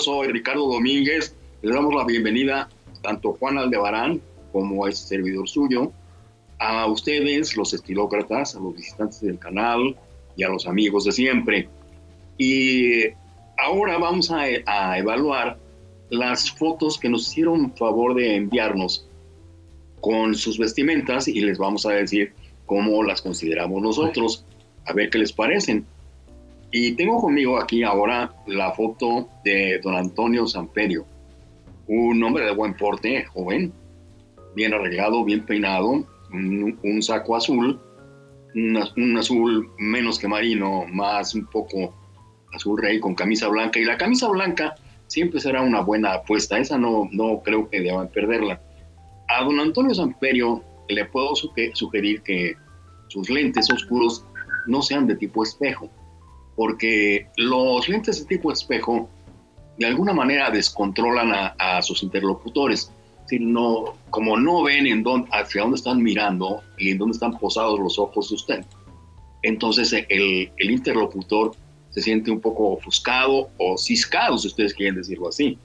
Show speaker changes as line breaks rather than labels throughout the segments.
soy Ricardo Domínguez. Le damos la bienvenida tanto Juan Aldebarán como a este servidor suyo, a ustedes, los estilócratas, a los visitantes del canal y a los amigos de siempre. Y ahora vamos a, a evaluar las fotos que nos hicieron favor de enviarnos con sus vestimentas y les vamos a decir cómo las consideramos nosotros, a ver qué les parecen. Y tengo conmigo aquí ahora la foto de don Antonio Samperio, un hombre de buen porte, joven, bien arreglado, bien peinado, un, saco azul, un, azul menos que marino, más un poco azul rey con camisa blanca. Y la camisa blanca siempre será una buena apuesta, esa no, no creo que deban perderla. A don Antonio Samperio le puedo sugerir que sus lentes oscuros no sean de tipo espejo porque los lentes de tipo espejo de alguna manera descontrolan a, sus interlocutores. Sino, como no ven en dónde, hacia dónde están mirando y en dónde están posados los ojos de usted, entonces el, interlocutor se siente un poco ofuscado o ciscado, si ustedes quieren decirlo así.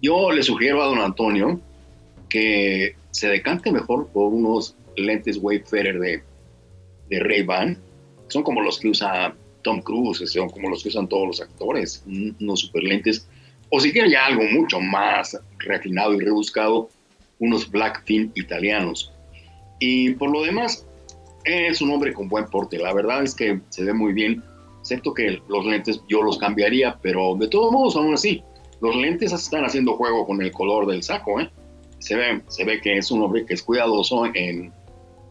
Yo le sugiero a don Antonio que se decante mejor por unos lentes Wayfarer de, de Ray-Ban. Son como los que usa Tom Cruise, son como los que usan todos los actores, unos super lentes, o si quieren ya algo mucho más refinado y rebuscado, unos Blackfin italianos. Y por lo demás, es un hombre con buen porte, la verdad es que se ve muy bien, excepto que los lentes yo los cambiaría, pero de todos modos, aún así, los lentes están haciendo juego con el color del saco, ¿eh? Se ve, se ve que es un hombre que es cuidadoso en,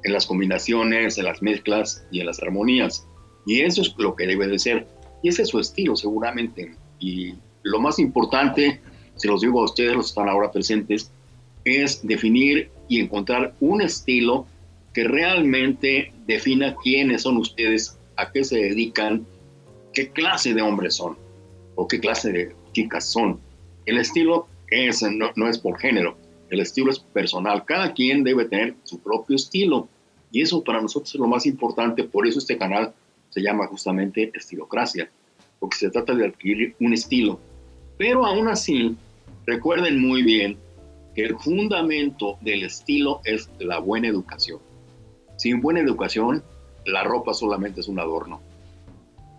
en las combinaciones, en las mezclas y en las armonías. Y eso es lo que debe de ser. Y ese es su estilo, seguramente. Y lo más importante, se los digo a ustedes, los que están ahora presentes, es definir y encontrar un estilo que realmente defina quiénes son ustedes, a qué se dedican, qué clase de hombres son o qué clase de chicas son. El estilo es, no, no es por género, el estilo es personal. Cada quien debe tener su propio estilo. Y eso para nosotros es lo más importante. Por eso este canal se llama justamente estilocracia, porque se trata de adquirir un estilo. Pero aún así, recuerden muy bien que el fundamento del estilo es la buena educación. Sin buena educación, la ropa solamente es un adorno.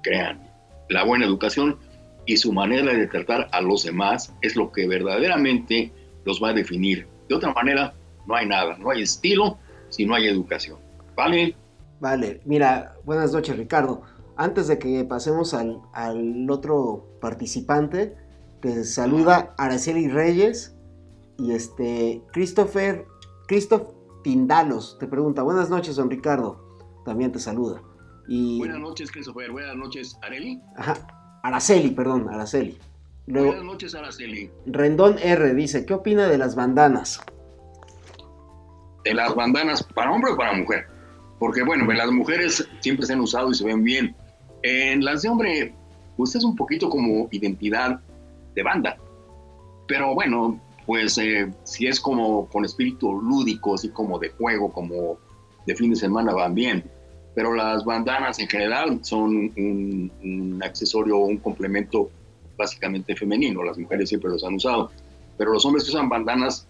Crean, la buena educación y su manera de tratar a los demás es lo que verdaderamente los va a definir. De otra manera, no hay nada, no hay estilo si no hay educación. ¿Vale?
Vale, mira, buenas noches Ricardo. Antes de que pasemos al, otro participante, te saluda Araceli Reyes y este Christopher, Christoph Tindalos te pregunta, buenas noches don Ricardo, también te saluda.
Y... Buenas noches Christopher, buenas noches Areli.
Ajá, Araceli, perdón, Araceli.
buenas noches Araceli.
Rendón R dice, ¿qué opina de las bandanas?
¿De las bandanas para hombre o para mujer? Porque bueno, las mujeres siempre se han usado y se ven bien. En las de hombre, pues es un poquito como identidad de banda. Pero bueno, pues eh, si es como con espíritu lúdico, así como de juego, como de fin de semana, van bien. Pero las bandanas en general son un, un accesorio, un complemento básicamente femenino. Las mujeres siempre los han usado. Pero los hombres que usan bandanas,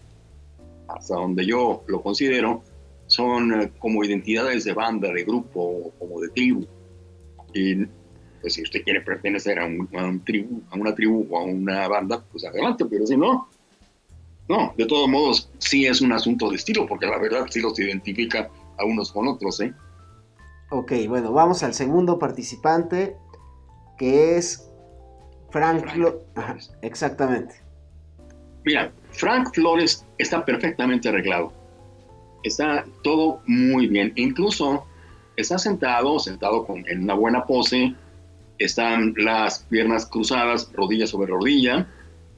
hasta donde yo lo considero, son eh, como identidades de banda, de grupo, como de tribu. Y pues si usted quiere pertenecer a, un, tribu, a una tribu o a una banda, pues adelante, pero si no, no, de todos modos sí es un asunto de estilo, porque la verdad sí los identifica a unos con otros, ¿eh?
Ok, bueno, vamos al segundo participante, que es Frank, Flores. exactamente.
Mira, Frank Flores está perfectamente arreglado está todo muy bien. Incluso está sentado, sentado con, en una buena pose, están las piernas cruzadas, rodilla sobre rodilla.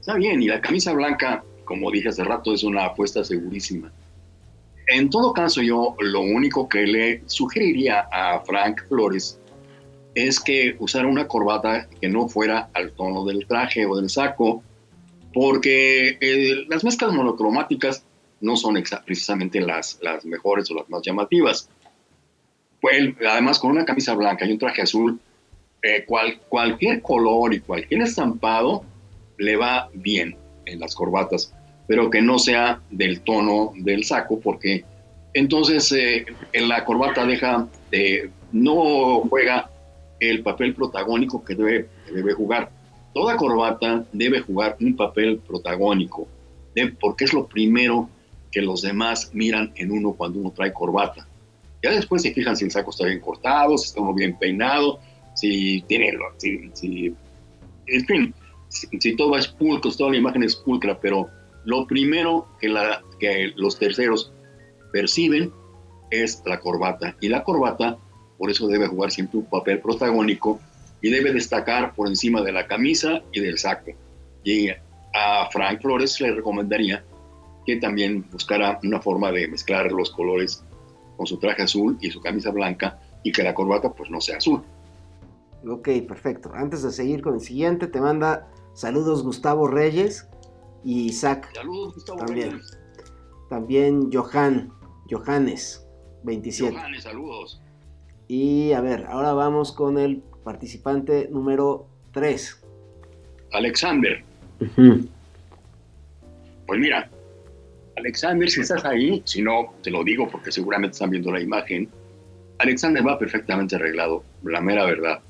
Está bien, y la camisa blanca, como dije hace rato, es una apuesta segurísima. En todo caso, yo lo único que le sugeriría a Frank Flores es que usara una corbata que no fuera al tono del traje o del saco, porque eh, las mezclas monocromáticas no son precisamente las, las mejores o las más llamativas. Además, con una camisa blanca y un traje azul, eh, cual, cualquier color y cualquier estampado le va bien en las corbatas, pero que no sea del tono del saco, porque entonces eh, en la corbata deja de, no juega el papel protagónico que debe, debe jugar. Toda corbata debe jugar un papel protagónico, porque es lo primero que los demás miran en uno cuando uno trae corbata. Ya después se fijan si el saco está bien cortado, si está bien peinado, si tiene, si, si en fin, si, todo es pulcro, toda la imagen es pulcra, pero lo primero que, que los terceros perciben es la corbata. Y la corbata, por eso debe jugar siempre un papel protagónico y debe destacar por encima de la camisa y del saco. Y a Frank Flores le recomendaría que también buscara una forma de mezclar los colores con su traje azul y su camisa blanca y que la corbata pues no sea azul.
Ok, perfecto. Antes de seguir con el siguiente, te manda saludos Gustavo Reyes y Isaac.
Saludos Gustavo
también.
Reyes.
También Johan, Johannes, 27.
Johannes, saludos.
Y a ver, ahora vamos con el participante número 3.
Alexander. Pues mira, Alexander, si estás ahí, si no, te lo digo porque seguramente están viendo la imagen, Alexander va perfectamente arreglado, la mera verdad.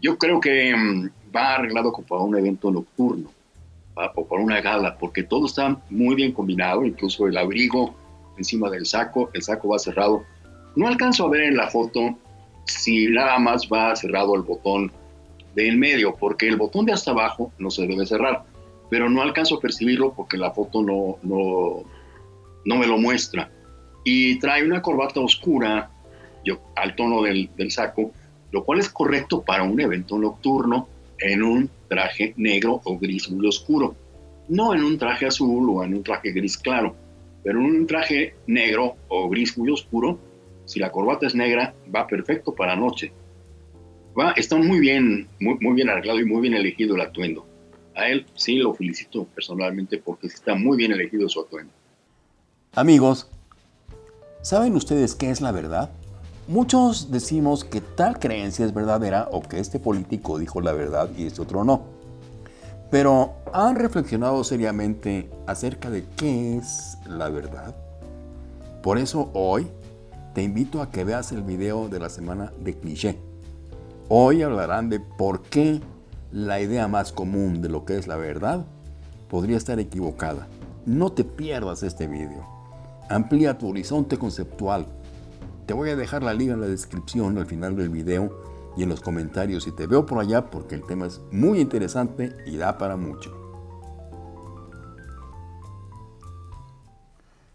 Yo creo que mm, va arreglado como para un evento nocturno o para una gala, porque todo está muy bien combinado, incluso el abrigo encima del saco, el saco va cerrado. No alcanzo a ver en la foto si nada más va cerrado el botón del medio, porque el botón de hasta abajo no se debe cerrar, pero no alcanzo a percibirlo porque la foto no, no, no me lo muestra. Y trae una corbata oscura al tono del, del saco, lo cual es correcto para un evento nocturno en un traje negro o gris muy oscuro. No en un traje azul o en un traje gris claro, pero en un traje negro o gris muy oscuro, si la corbata es negra, va perfecto para noche. Va, está muy bien, muy, muy bien arreglado y muy bien elegido el atuendo. A él sí lo felicito personalmente porque está muy bien elegido su atuendo.
Amigos, ¿saben ustedes qué es la verdad? Muchos decimos que tal creencia es verdadera o que este político dijo la verdad y este otro no. Pero ¿han reflexionado seriamente acerca de qué es la verdad? Por eso hoy te invito a que veas el video de la semana de cliché. Hoy hablarán de por qué la idea más común de lo que es la verdad podría estar equivocada. No te pierdas este video. Amplía tu horizonte conceptual te voy a dejar la liga en la descripción al final del video y en los comentarios si te veo por allá porque el tema es muy interesante y da para mucho.